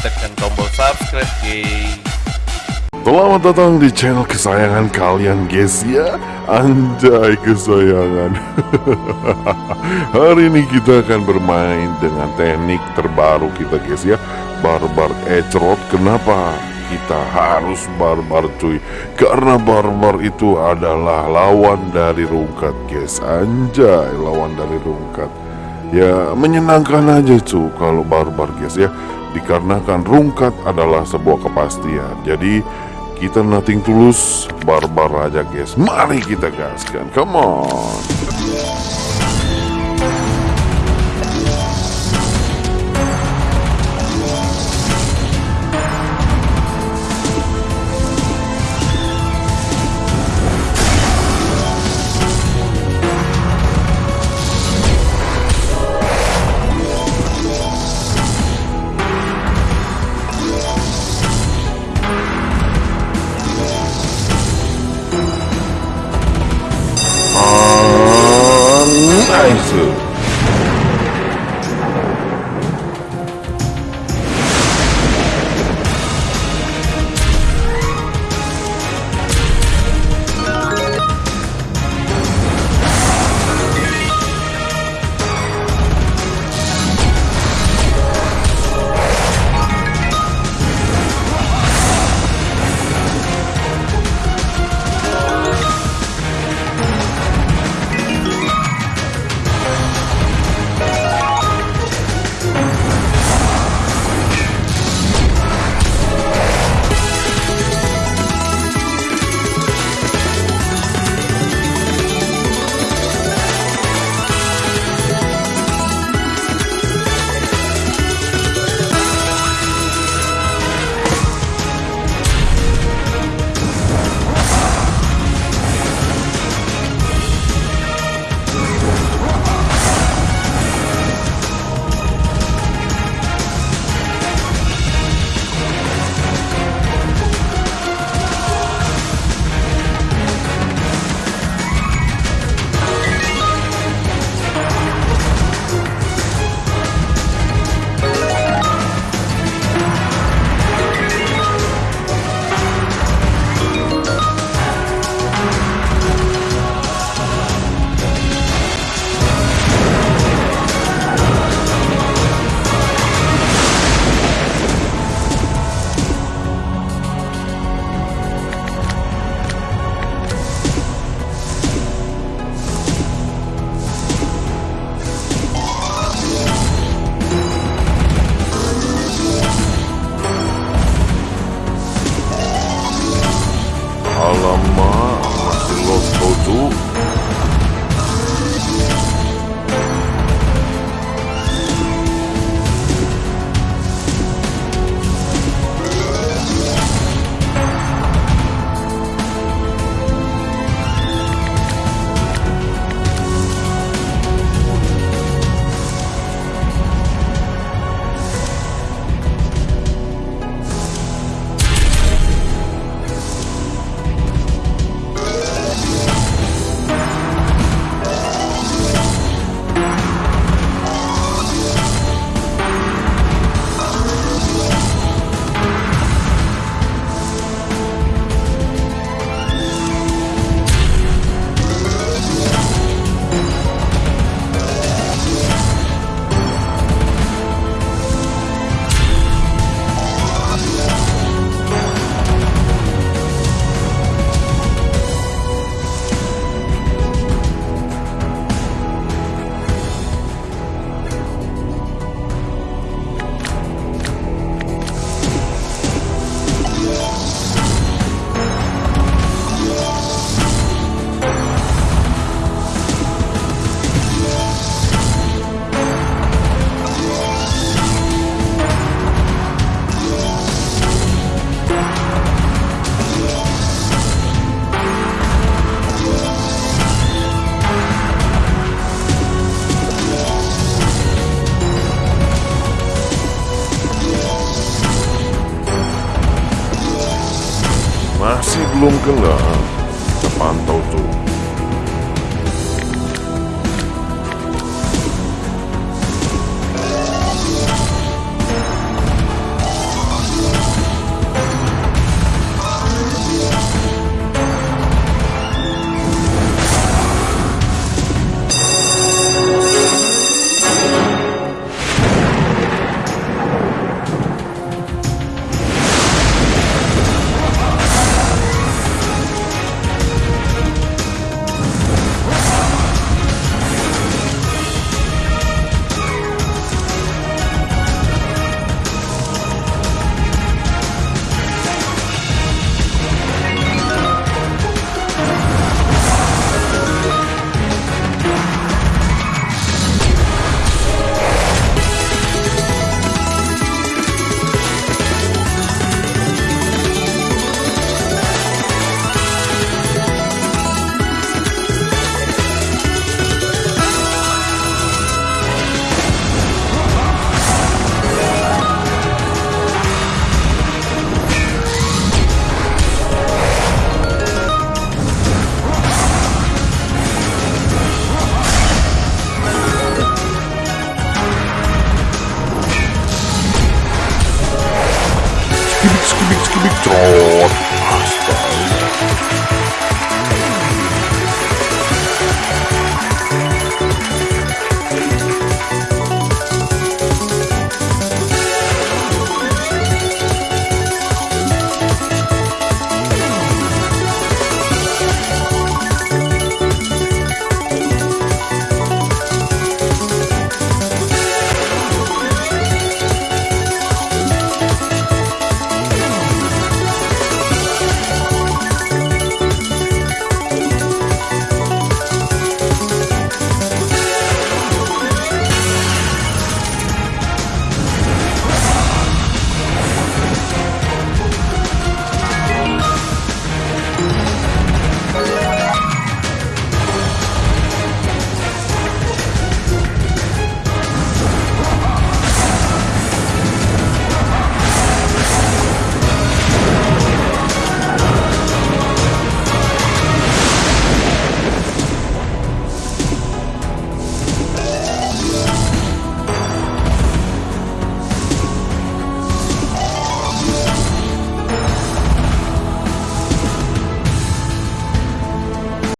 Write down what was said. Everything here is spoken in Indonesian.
tekan tombol subscribe guys. Selamat datang di channel kesayangan kalian guys ya. Anjay kesayangan. Hari ini kita akan bermain dengan teknik terbaru kita guys ya. Barbar Ecrot Kenapa kita harus barbar cuy? Karena barbar itu adalah lawan dari rungkat guys. Anjay lawan dari rungkat Ya menyenangkan aja cuy kalau barbar guys ya. Dikarenakan rungkat adalah sebuah kepastian. Jadi kita nothing tulus barbar aja guys Mari kita gaskan Come on belum Kita pantau tuh Victor.